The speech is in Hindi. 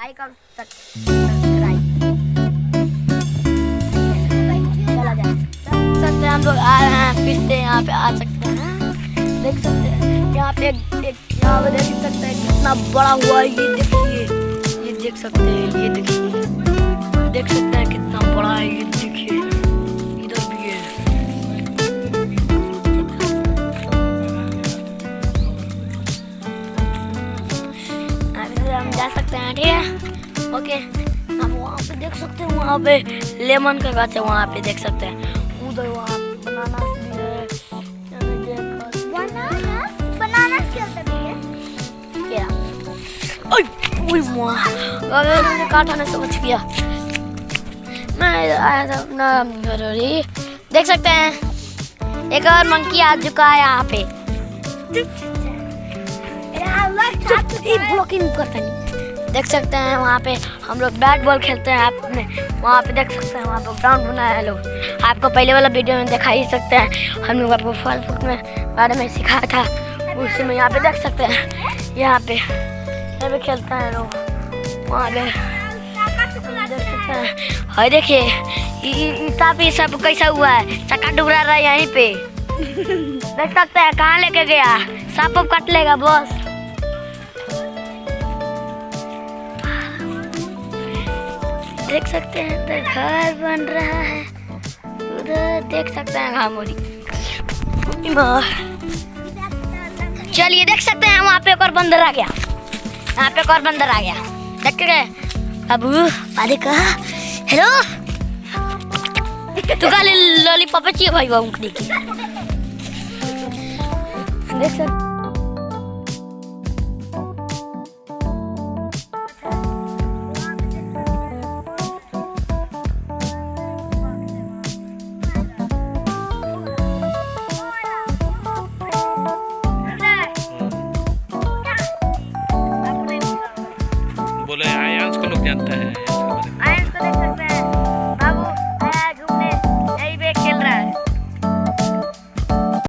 लाइक और सब्सक्राइब हम लोग आ रहे हैं फिर से यहाँ पे आ सकते हैं। देख सकते हैं। यहाँ पे एक यहाँ पे देख सकते हैं कितना बड़ा हुआ है। ये देखिए। ये देख सकते हैं। ये देखिए देख सकते हैं। जा सकते हैं ठीक है? ओके हम वहाँ पे देख सकते हैं वहाँ पे लेमन का गाछ है वहाँ पे देख सकते हैं। उधर वहाँ बनाना अरे मैंने काटा समझ गया। मैं आया था अपना देख सकते हैं। एक और मंकी आ चुका है यहाँ पे। ब्लॉकिंग करता नहीं। देख सकते हैं वहाँ पे हम लोग बैट बॉल खेलते हैं आपने वहाँ पे देख सकते हैं, वहाँ पे ग्राउंड बनाया है लोग। आपको पहले वाला वीडियो में दिखा ही सकते हैं। हम लोग आपको फल फूल में बारे में सिखाया था। उसी में यहाँ पे देख सकते हैं। यहाँ पे यहाँ पे खेलते हैं लोग। वहाँ पे देख सकते हैं। हाय देखिए इतना भी सब कैसा हुआ है। चक्का डुबरा रहा है यहीं पे। देख सकते हैं, कहाँ लेके गया? सांप काट लेगा बस देख सकते हैं, इधर घर बन रहा है। उधर देख सकते हैं घामोरी चलिए, देख सकते हैं, वहाँ पे एक और बंदर आ गया। यहाँ पे एक और बंदर आ गया। देख गए। बाबू अरे कहा? हेलो? तू का लॉलीपॉप चाहिए भाई बाबू देखिए देख सकते बोले आयांश को लोग जानता है।